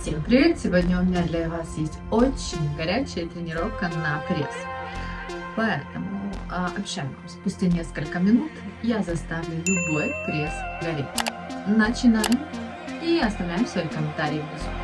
Всем привет! Сегодня у меня для вас есть очень горячая тренировка на пресс. Поэтому а, общаем. Спустя несколько минут я заставлю любой пресс гореть. Начинаем и оставляем свои комментарии внизу.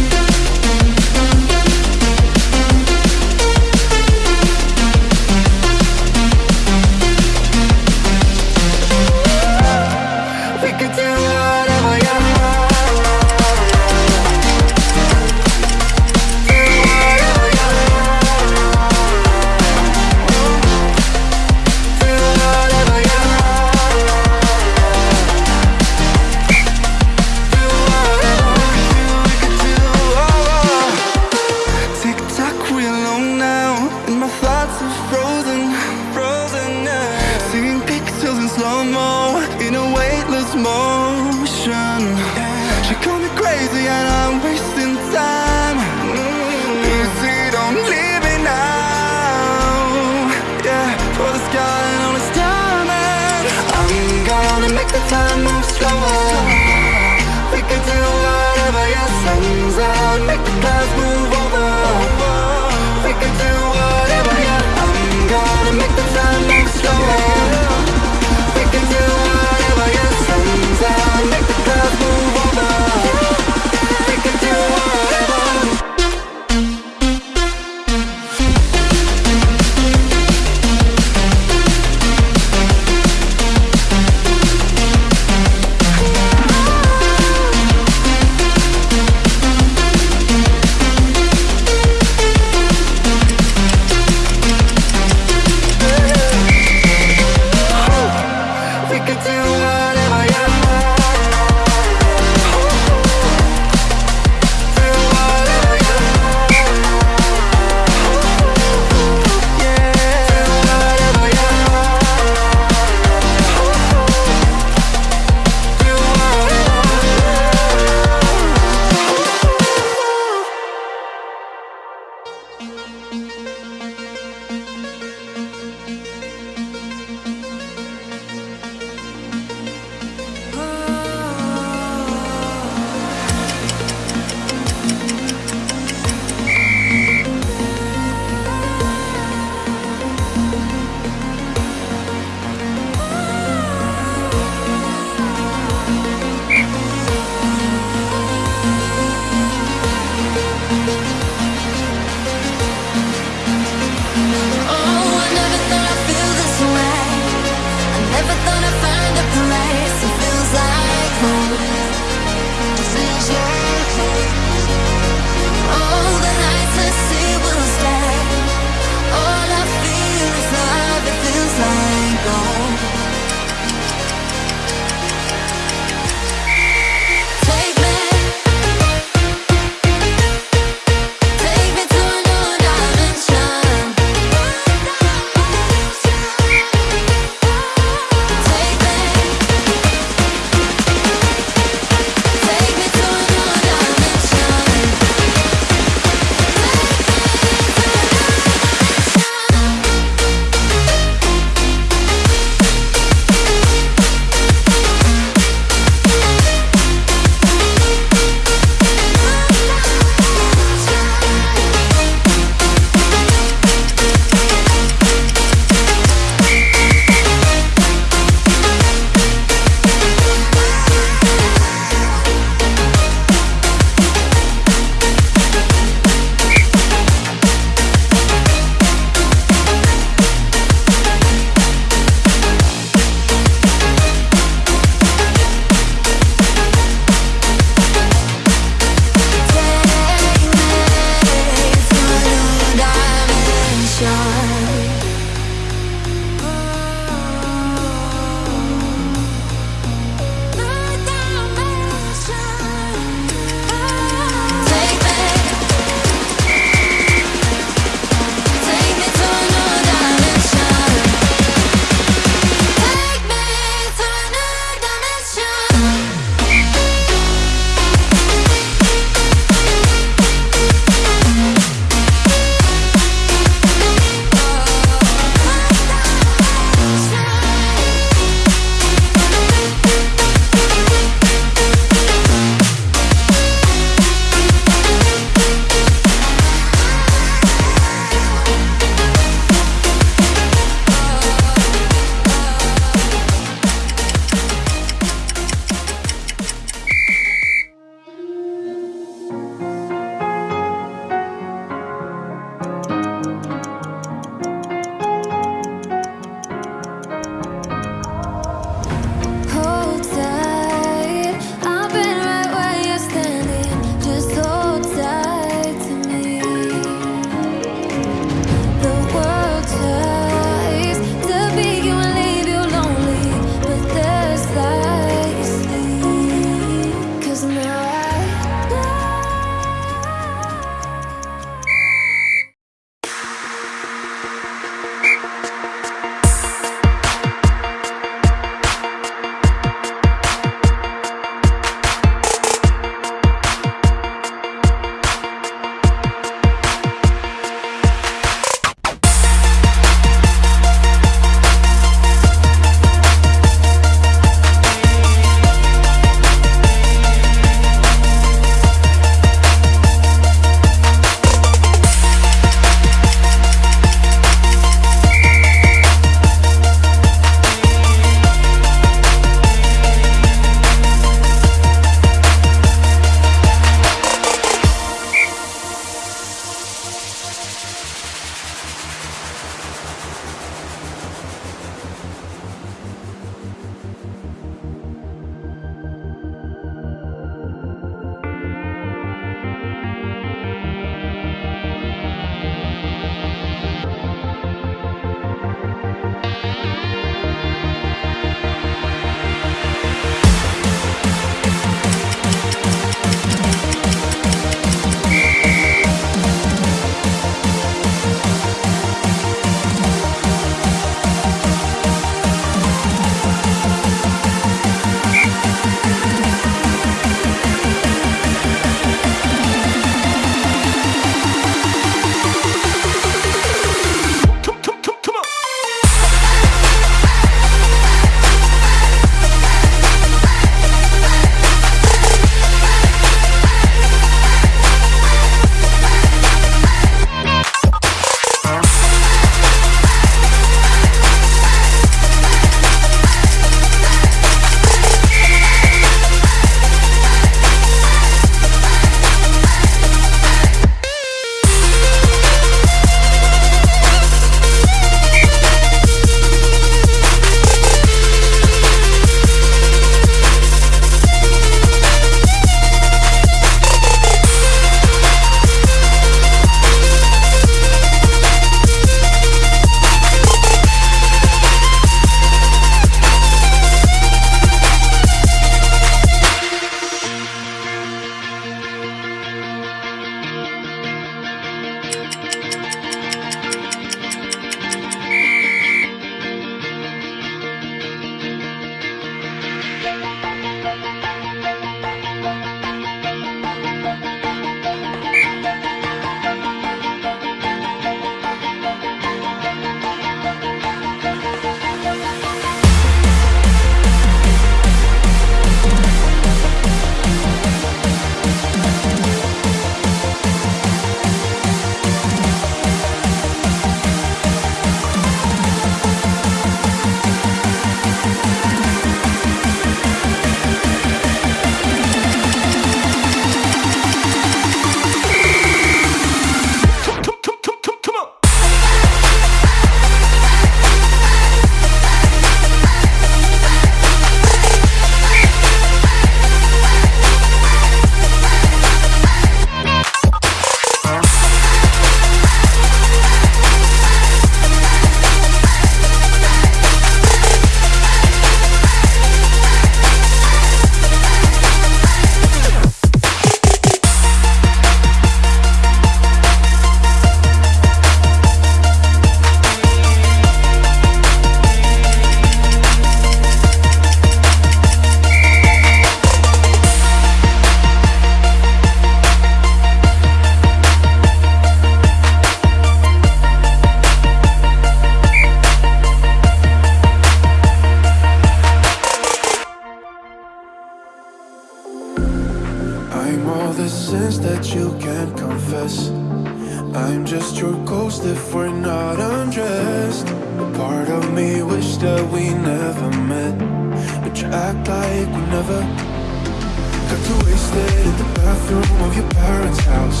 stayed at the bathroom of your parents' house.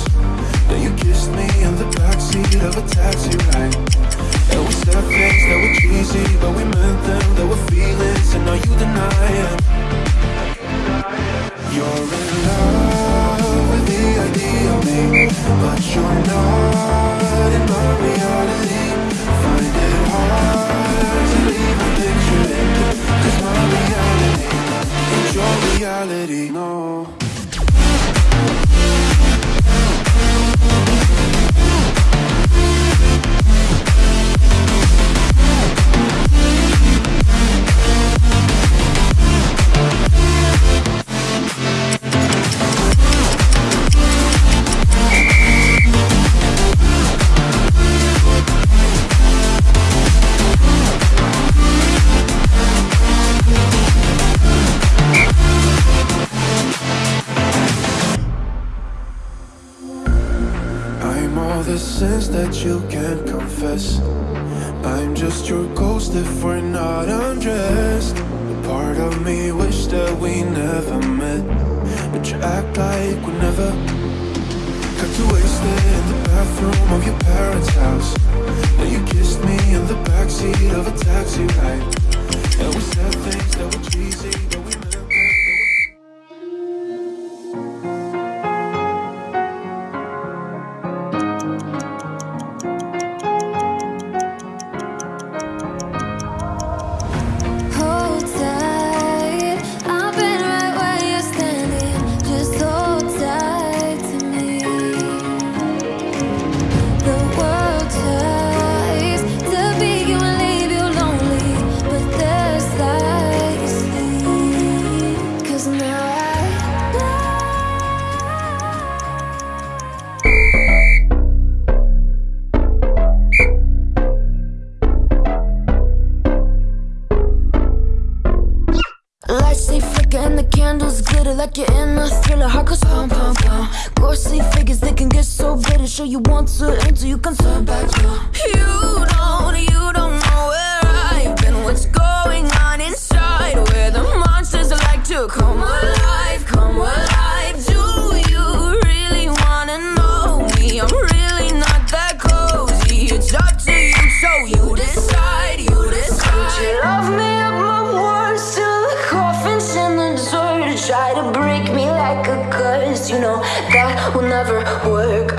Then you kissed me in the backseat of a taxi ride. And we said things that were cheesy, but we meant them. There were feelings, and now you deny it. You're in love with the idea of me But you're not in my reality. Find it hard to leave a picture in Cause my reality your reality, no. act like we never. Got you wasted in the bathroom of your parents' house. Now you kissed me in the backseat of a taxi ride. And we said things that were cheesy but we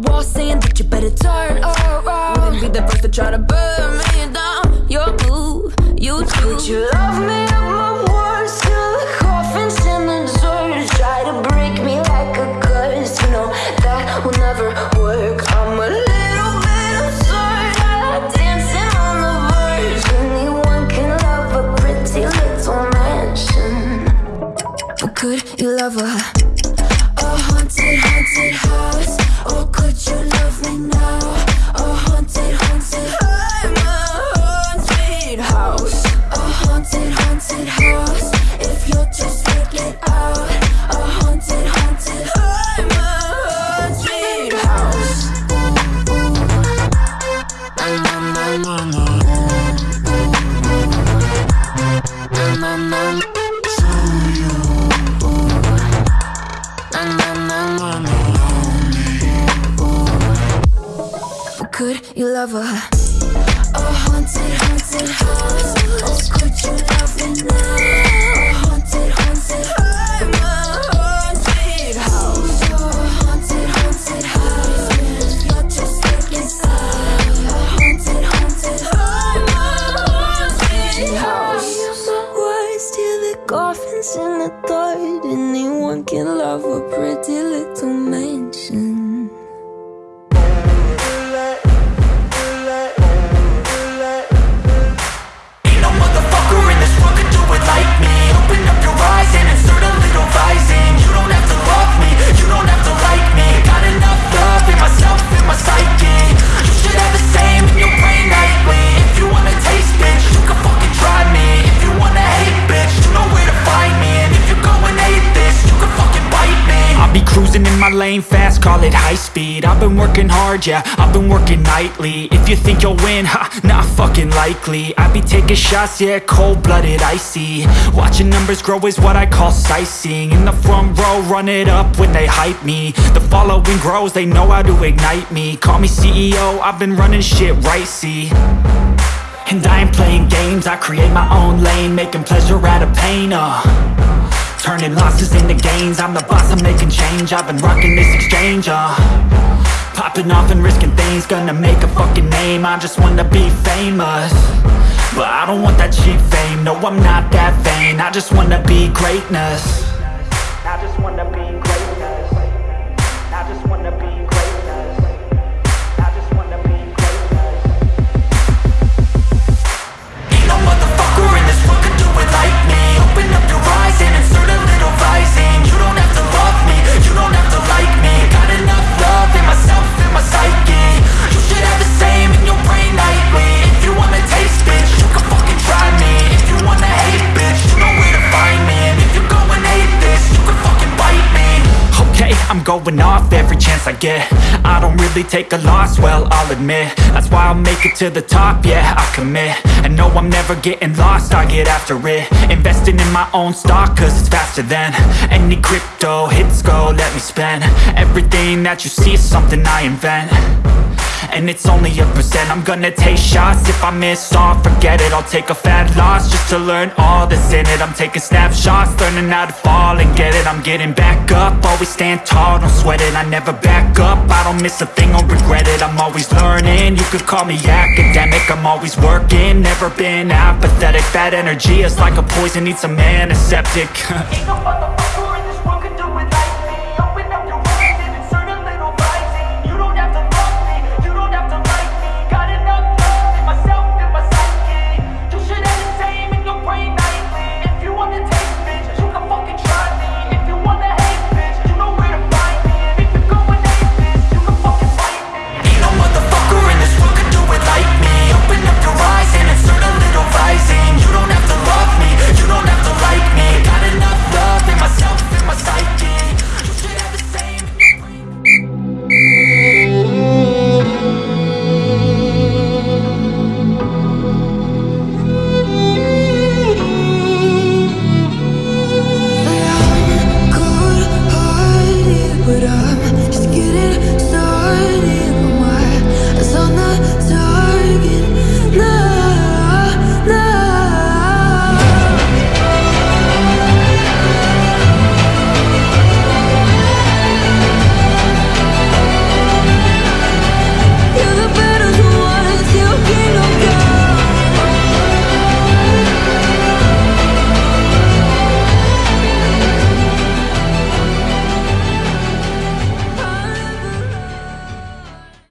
wall saying Could you love her? A haunted, haunted house. Oh, could you love her now? Call it high speed. I've been working hard, yeah, I've been working nightly. If you think you'll win, ha, not fucking likely. I be taking shots, yeah, cold-blooded, icy. Watching numbers grow is what I call sightseeing. In the front row, run it up when they hype me. The following grows, they know how to ignite me. Call me CEO, I've been running shit right, see. And I ain't playing games, I create my own lane Making pleasure out of pain, uh Turning losses into gains. I'm the boss, I'm making change. I've been rocking this exchange, uh. Popping off and risking things. Gonna make a fucking name. I just wanna be famous. But I don't want that cheap fame. No, I'm not that vain. I just wanna be greatness get. I don't really take a loss, well, I'll admit. That's why I'll make it to the top, yeah, I commit. And no, I'm never getting lost, I get after it. Investing in my own stock, cause it's faster than Any crypto hits go, let me spend. Everything that you see is something I invent and it's only a percent. I'm gonna take shots. If I miss all, forget it. I'll take a fat loss Just to learn all that's in it. I'm taking snapshots Learning how to fall and get it. I'm getting back up. Always stand tall, don't sweat it. I never back up. I don't miss a thing, I'll regret it. I'm always learning. You could call me academic. I'm always working. Never been apathetic. That energy is like a poison. Needs a Ain't no motherfucker